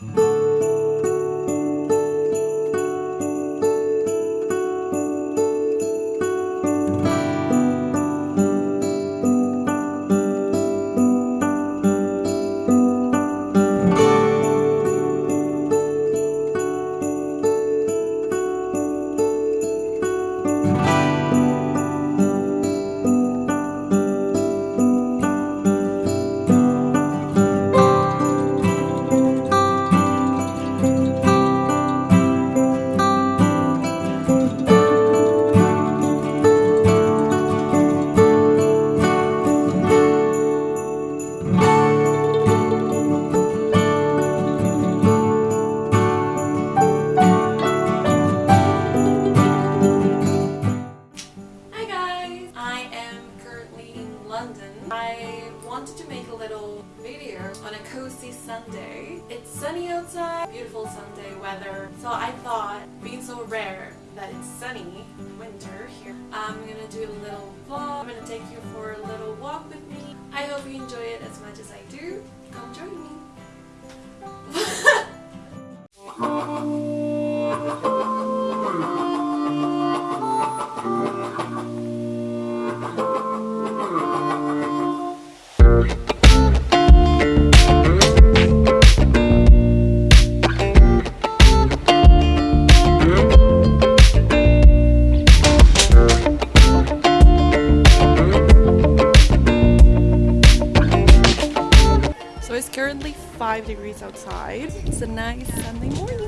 Hi make a little video on a cozy Sunday. It's sunny outside, beautiful Sunday weather. So I thought, being so rare that it's sunny in winter here, I'm gonna do a little vlog. Currently 5 degrees outside. It's a nice Sunday morning.